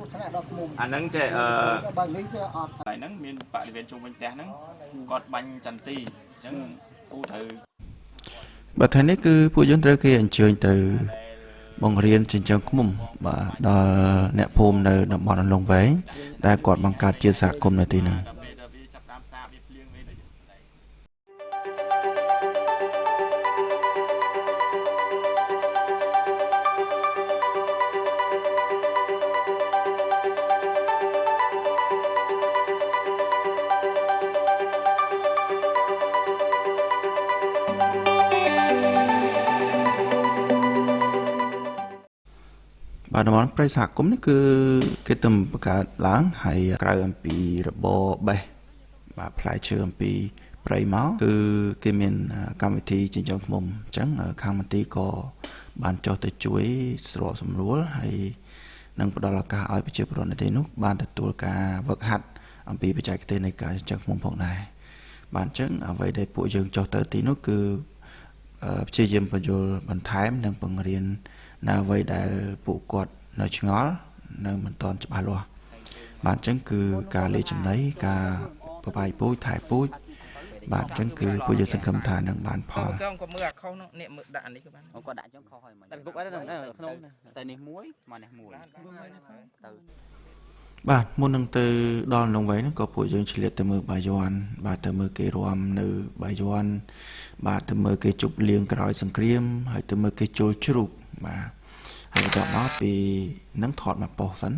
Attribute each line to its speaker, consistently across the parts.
Speaker 1: ទស្សនៈដល់ឃុំ
Speaker 2: អាហ្នឹងចេះអឺ
Speaker 1: បើនេះគឺអត់
Speaker 2: ហើយហ្នឹងមានបរិវេណជុំវិញផ្ទះហ្នឹងគាត់បាញ់ចន្ទីអញ្ចឹងគូត្រូវ
Speaker 3: បាទថ្ងៃនេះគឺពួកយើងត្រូវគេអញ្ជើញទៅបង្រៀនចិញ្ចឹមឃ្មុំបាទដល់អ្នកភូមិនៅតំបន់អន្លង់វែងដែលគាត់បង្កើតជាសហគមន៍នៅទីនោះ
Speaker 2: ប់តាមសាបវាភ្លៀងវាទៅ
Speaker 3: បាទតំបន់ព្រៃសហគមន៍នេះគឺគេទំបង្កើតឡើងហើយក្រៅអំពីរបរបេះបាទផ្លែឈើអំពីព្រៃមកគឺគេមានកម្មវិធីចិញ្ចឹមឃ្មុំអញ្ចឹងខាងមន្ទីរក៏បានចុះទៅជួយស្របសម្រួលហើយនឹងផ្ដល់ឱកាសឲ្យប្រជាពលរដ្ឋនៅទីនោះបានទទួលការវឹកហាត់អំពីបច្ចេកទេសនៃការចិញ្ចឹមឃ្មុំផងដែរបាទអញ្ចឹងអ្វីដែលពួកយើងចុះទៅទីនោះគឺអឺព្យាយាមបញ្យល់បន្ថែមនិងបង្រៀន នៅអ្វីដែលពួកគាត់នៅឆ្ងល់នៅមិនទាន់ច្បាស់លាស់បាទអញ្ចឹងគឺការលេចំណីការបបាយពូជថែពូជបាទអញ្ចឹងគឺពួកយើងសង្ឃឹមថានឹងបានផល
Speaker 4: កងក៏មើលអាខុសនោះនេះមើលដាក់អានេះក៏បាន
Speaker 5: អូគាត់ដាក់ចឹងខុសហើយមិញ
Speaker 6: ដាក់ទុកអីនៅក្នុង
Speaker 5: តែនេះមួយមកនេះមួយទៅ
Speaker 3: បាទមុននឹងទៅដល់នងវែងហ្នឹងក៏ពួកយើងឆ្លៀតទៅមើលបាយ័នបាទទៅមើលគេរាំនៅបាយ័នបាទទៅមើលគេជប់លៀងក្រោយសង្គ្រាមហើយទៅមើលគេជុលជ្រូក បាទហើយបន្ទាប់មកពីហ្នឹងថតមកប៉ុសសិន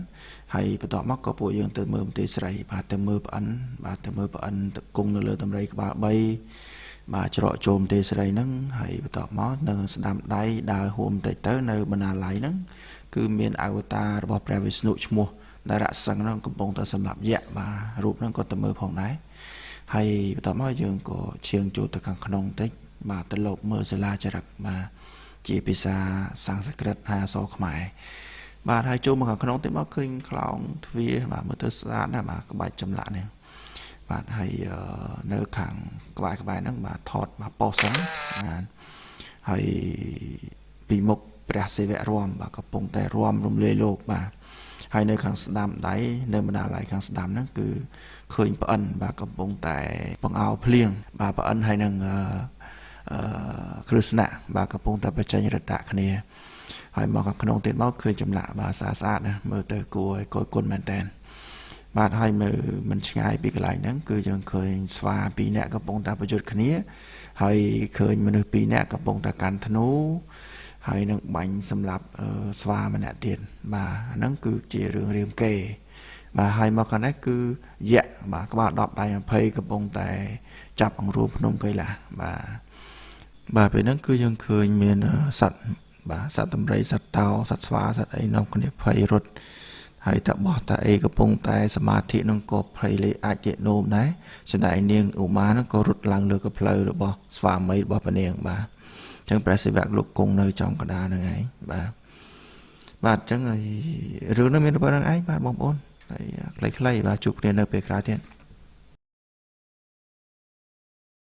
Speaker 3: ហើយបន្ទាប់មកក៏ពួកយើងទៅមើលមន្ទីរស្រី បាទទៅមើលប្អិនបាទទៅមើលប្អិនទៅគង់នៅលើតម្រៃក្បាល3បាទច្រកចូលមន្ទីរស្រីហ្នឹងហើយបន្ទាប់មកនៅស្ដាំដៃដើរហួមបន្តិចទៅនៅបណ្ណាល័យហ្នឹងគឺមានអវតាររបស់ព្រះវិស្ណុឈ្មោះដែលរសឹងហ្នឹងកំពុងតែសម្រាប់យៈបាទរូបហ្នឹងក៏ទៅមើលផងដែរហើយបន្ទាប់មកយើងក៏ឈៀងចូលទៅខាងក្នុងបន្តិចបាទទៅលបមើលសាលាចរិតបាទ ជាភាសាសំស្ក្រឹតហើយអក្សរខ្មែរបាទហើយចូលមកខាងក្នុងទៅមកឃើញខ្លោងទ្វារបាទមើលទៅស្អាតណាស់បាទក្បាច់ចម្លាក់នេះបាទហើយអឺនៅខាងក្បែរក្បែរហ្នឹងបាទថតបាទប៉ុសហ្នឹងបាទហើយពីមុខព្រះសិវៈរមបាទកំពុងតែរមរំលាយលោកបាទហើយនៅខាងស្ដាំដៃនៅបណ្ដាល័យខាងស្ដាំហ្នឹងគឺឃើញប្អិនបាទកំពុងតែបង្អោភ្លៀងបាទប្អិនហើយនឹងអឺអឺ គ្រឹស្ណៈបាទកំពុងតែបញ្ចេញរតៈគ្នាហើយមកខាងក្នុងទៀតមកឃើញចម្លាក់បាទស្អាតស្អាតណាមើលទៅគួរឲ្យគយគុណមែនតើបាទហើយមើលមិនឆ្ងាយពីកន្លែងហ្នឹងគឺយើងឃើញស្វាពីរនាក់កំពុងតែប្រយុទ្ធគ្នា ហើយឃើញមនុស្សពីរនាក់កំពុងតែកាន់ធ្នូហើយនឹងបាញ់សម្រាប់អឺស្វាម្នាក់ទៀតបាទអាហ្នឹងគឺជារឿងរាមកេរ្តិ៍បាទហើយមកខាងនេះគឺយៈបាទក្បាល10ដៃ20កំពុងតែ ចាប់អង្រួមភ្នំកៃឡាបាទ បាទពេលហ្នឹងគឺយើងឃើញមានអឺសត្វបាទសត្វដំរីសត្វតោសត្វស្វាសត្វអីនាំគ្នាភ័យរត់ហើយតបោះតាអីកំពុងតែសមាធិនឹងក៏ភ័យលេអាចជានោមដែរចំណែកនាងឧមានឹងក៏រត់ឡើងលើកផ្លូវរបស់ស្វាមីរបស់ព្រះនាងបាទអញ្ចឹងព្រះសិវៈលោកគង់នៅចំកណ្ដាលហ្នឹងឯងបាទបាទអញ្ចឹងហើយរឿងហ្នឹងមានប៉ុណ្្នឹងឯងបាទបងប្អូនហើយខ្លីៗបាទជួបគ្នានៅពេលក្រោយទៀត